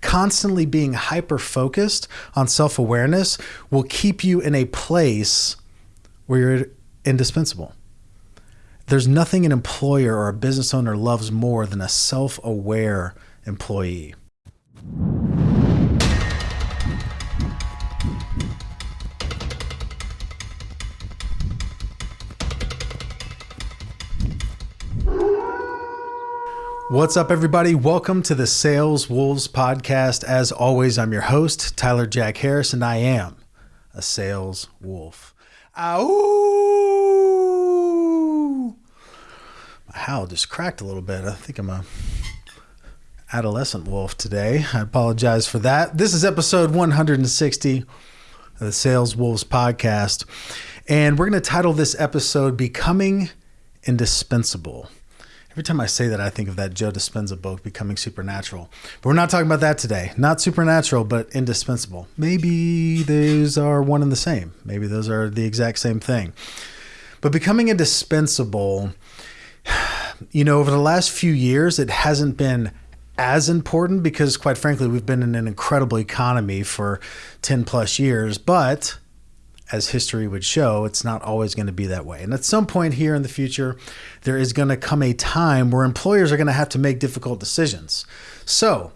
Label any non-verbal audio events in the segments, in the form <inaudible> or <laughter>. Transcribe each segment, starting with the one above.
constantly being hyper focused on self awareness will keep you in a place where you're indispensable. There's nothing an employer or a business owner loves more than a self aware employee. What's up, everybody? Welcome to the Sales Wolves podcast. As always, I'm your host, Tyler Jack Harris, and I am a sales wolf. Ow! My howl just cracked a little bit. I think I'm a adolescent wolf today. I apologize for that. This is episode 160 of the Sales Wolves podcast, and we're going to title this episode Becoming Indispensable. Every time I say that, I think of that Joe Dispenza book, Becoming Supernatural. But we're not talking about that today. Not supernatural, but indispensable. Maybe those are one and the same. Maybe those are the exact same thing. But becoming indispensable, <sighs> you know, over the last few years, it hasn't been as important because, quite frankly, we've been in an incredible economy for 10 plus years. But as history would show, it's not always going to be that way. And at some point here in the future, there is going to come a time where employers are going to have to make difficult decisions. So,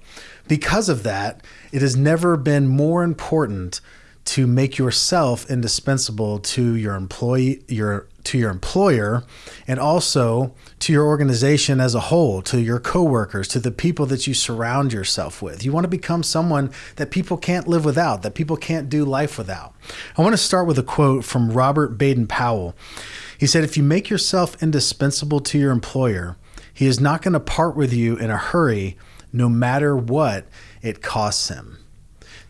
because of that, it has never been more important to make yourself indispensable to your employee your to your employer and also to your organization as a whole to your coworkers to the people that you surround yourself with. You want to become someone that people can't live without that people can't do life without. I want to start with a quote from robert baden powell. He said if you make yourself indispensable to your employer he is not going to part with you in a hurry no matter what it costs him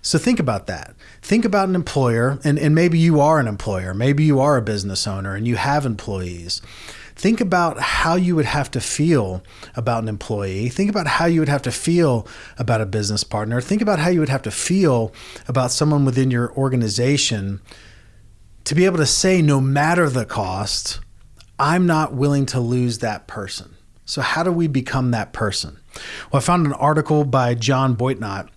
so think about that. Think about an employer, and, and maybe you are an employer, maybe you are a business owner and you have employees. Think about how you would have to feel about an employee. Think about how you would have to feel about a business partner. Think about how you would have to feel about someone within your organization to be able to say, no matter the cost, I'm not willing to lose that person. So, how do we become that person? Well, I found an article by John Boitnott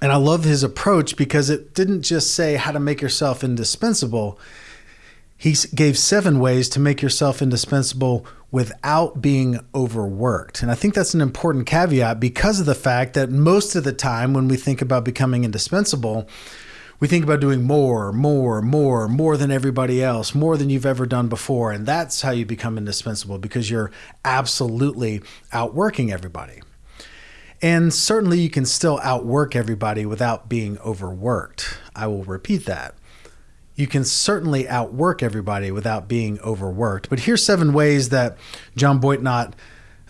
and I love his approach because it didn't just say how to make yourself indispensable. He gave seven ways to make yourself indispensable without being overworked. And I think that's an important caveat because of the fact that most of the time when we think about becoming indispensable, we think about doing more, more, more, more than everybody else, more than you've ever done before. And that's how you become indispensable because you're absolutely outworking everybody. And certainly you can still outwork everybody without being overworked. I will repeat that. You can certainly outwork everybody without being overworked. But here's seven ways that John Boitnott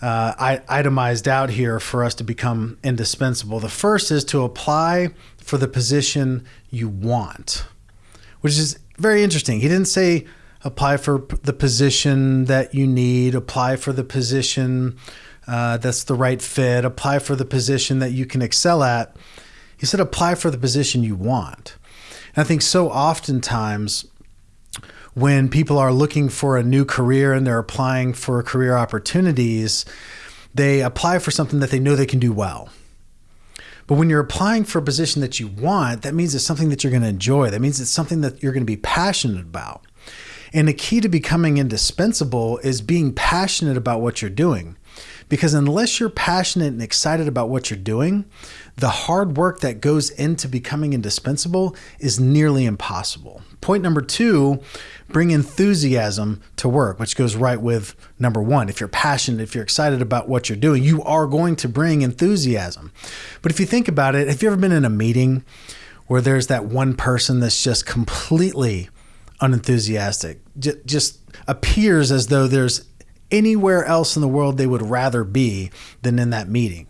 uh, itemized out here for us to become indispensable. The first is to apply for the position you want, which is very interesting. He didn't say apply for the position that you need, apply for the position uh, that's the right fit, apply for the position that you can excel at. He said, apply for the position you want. And I think so oftentimes when people are looking for a new career and they're applying for career opportunities, they apply for something that they know they can do well. But when you're applying for a position that you want, that means it's something that you're going to enjoy. That means it's something that you're going to be passionate about. And the key to becoming indispensable is being passionate about what you're doing. Because unless you're passionate and excited about what you're doing, the hard work that goes into becoming indispensable is nearly impossible. Point number two, bring enthusiasm to work, which goes right with number one. If you're passionate, if you're excited about what you're doing, you are going to bring enthusiasm. But if you think about it, have you ever been in a meeting where there's that one person that's just completely unenthusiastic, just appears as though there's anywhere else in the world they would rather be than in that meeting.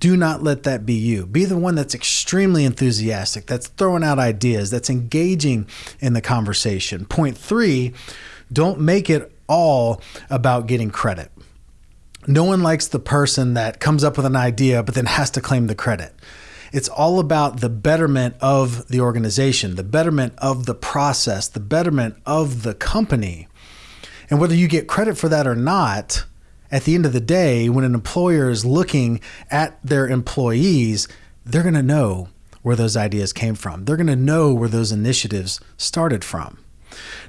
Do not let that be you. Be the one that's extremely enthusiastic, that's throwing out ideas, that's engaging in the conversation. Point three, don't make it all about getting credit. No one likes the person that comes up with an idea but then has to claim the credit. It's all about the betterment of the organization, the betterment of the process, the betterment of the company. And whether you get credit for that or not, at the end of the day, when an employer is looking at their employees, they're going to know where those ideas came from. They're going to know where those initiatives started from.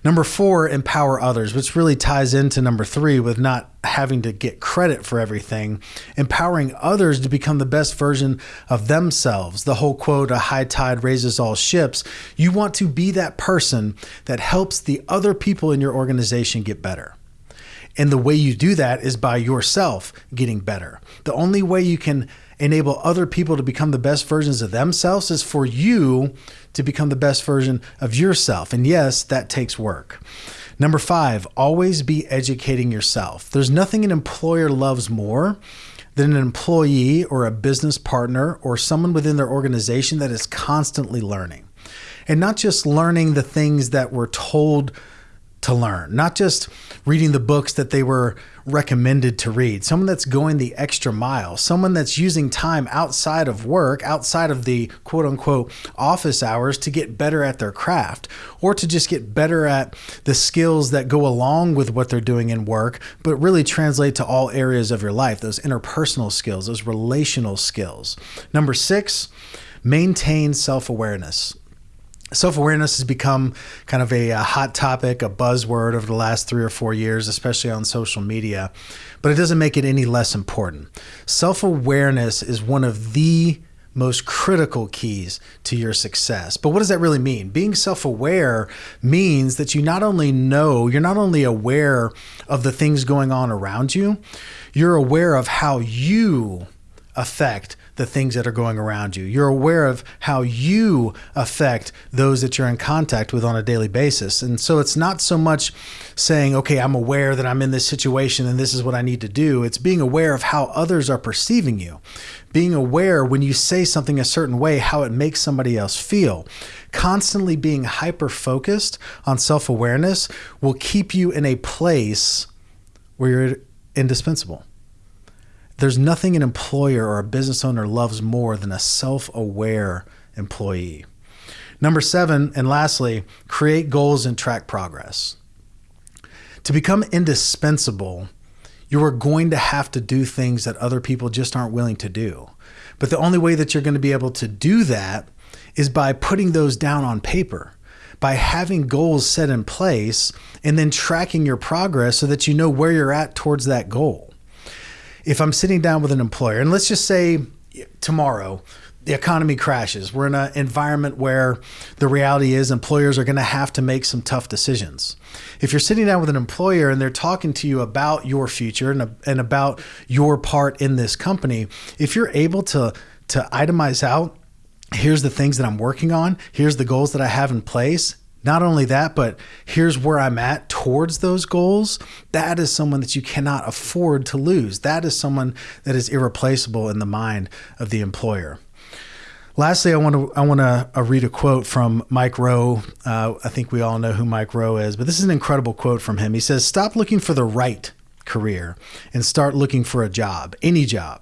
Number four, empower others, which really ties into number three with not having to get credit for everything, empowering others to become the best version of themselves. The whole quote, a high tide raises all ships. You want to be that person that helps the other people in your organization get better. And the way you do that is by yourself getting better. The only way you can enable other people to become the best versions of themselves is for you to become the best version of yourself. And yes, that takes work. Number five, always be educating yourself. There's nothing an employer loves more than an employee or a business partner or someone within their organization that is constantly learning. And not just learning the things that we're told to learn, not just reading the books that they were recommended to read, someone that's going the extra mile, someone that's using time outside of work, outside of the quote unquote office hours to get better at their craft or to just get better at the skills that go along with what they're doing in work, but really translate to all areas of your life, those interpersonal skills, those relational skills. Number six, maintain self awareness self awareness has become kind of a, a, hot topic, a buzzword over the last three or four years, especially on social media, but it doesn't make it any less important. Self awareness is one of the most critical keys to your success. But what does that really mean? Being self aware means that you not only know, you're not only aware of the things going on around you, you're aware of how you affect the things that are going around you. You're aware of how you affect those that you're in contact with on a daily basis. And so it's not so much saying, okay, I'm aware that I'm in this situation and this is what I need to do. It's being aware of how others are perceiving you, being aware when you say something a certain way, how it makes somebody else feel. Constantly being hyper focused on self awareness will keep you in a place where you're indispensable. There's nothing an employer or a business owner loves more than a self aware employee. Number seven, and lastly, create goals and track progress. To become indispensable, you are going to have to do things that other people just aren't willing to do. But the only way that you're going to be able to do that is by putting those down on paper, by having goals set in place, and then tracking your progress so that you know where you're at towards that goal if I'm sitting down with an employer, and let's just say tomorrow the economy crashes, we're in an environment where the reality is employers are going to have to make some tough decisions. If you're sitting down with an employer and they're talking to you about your future and, and about your part in this company, if you're able to to itemize out here's the things that I'm working on, here's the goals that I have in place, not only that, but here's where I'm at towards those goals. That is someone that you cannot afford to lose. That is someone that is irreplaceable in the mind of the employer. Lastly, I want to I want to uh, read a quote from Mike Rowe. Uh, I think we all know who Mike Rowe is, but this is an incredible quote from him. He says, "Stop looking for the right career and start looking for a job, any job.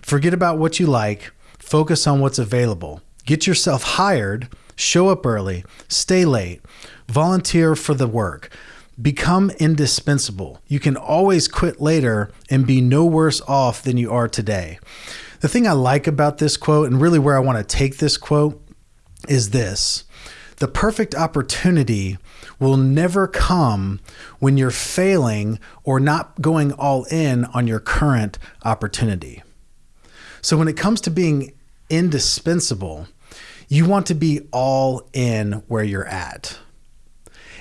Forget about what you like. Focus on what's available. Get yourself hired." Show up early, stay late, volunteer for the work, become indispensable. You can always quit later and be no worse off than you are today. The thing I like about this quote, and really where I want to take this quote, is this the perfect opportunity will never come when you're failing or not going all in on your current opportunity. So, when it comes to being indispensable, you want to be all in where you're at.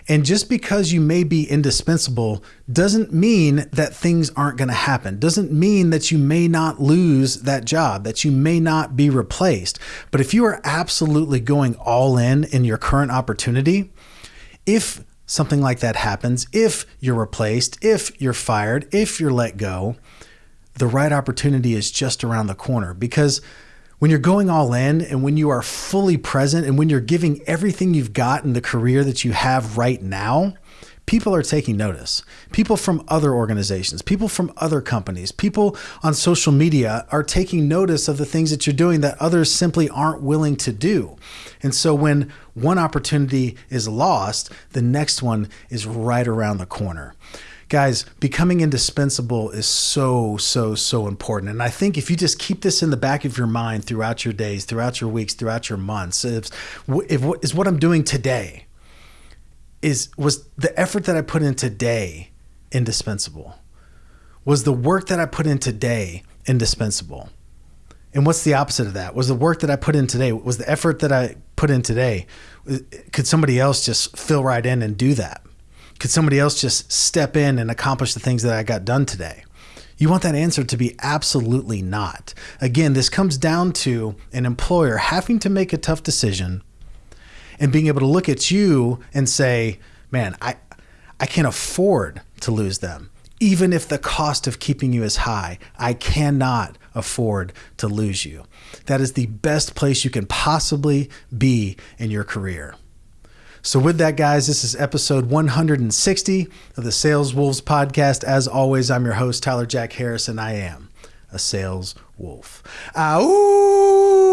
And just because you may be indispensable doesn't mean that things aren't going to happen. Doesn't mean that you may not lose that job, that you may not be replaced. But if you are absolutely going all in in your current opportunity, if something like that happens, if you're replaced, if you're fired, if you're let go, the right opportunity is just around the corner because when you're going all in and when you are fully present and when you're giving everything you've got in the career that you have right now, people are taking notice. People from other organizations, people from other companies, people on social media are taking notice of the things that you're doing that others simply aren't willing to do. And so when one opportunity is lost, the next one is right around the corner. Guys, becoming indispensable is so, so, so important. And I think if you just keep this in the back of your mind throughout your days, throughout your weeks, throughout your months, if, if is what I'm doing today is was the effort that I put in today indispensable? Was the work that I put in today indispensable? And what's the opposite of that? Was the work that I put in today, was the effort that I put in today, uh, could somebody else just fill right in and do that? Could somebody else just step in and accomplish the things that I got done today? You want that answer to be absolutely not. Again, this comes down to an employer having to make a tough decision and being able to look at you and say, man, I, I can't afford to lose them. Even if the cost of keeping you is high, I cannot afford to lose you. That is the best place you can possibly be in your career. So, with that, guys, this is episode 160 of the Sales Wolves podcast. As always, I'm your host, Tyler Jack Harris, and I am a sales wolf. Ow!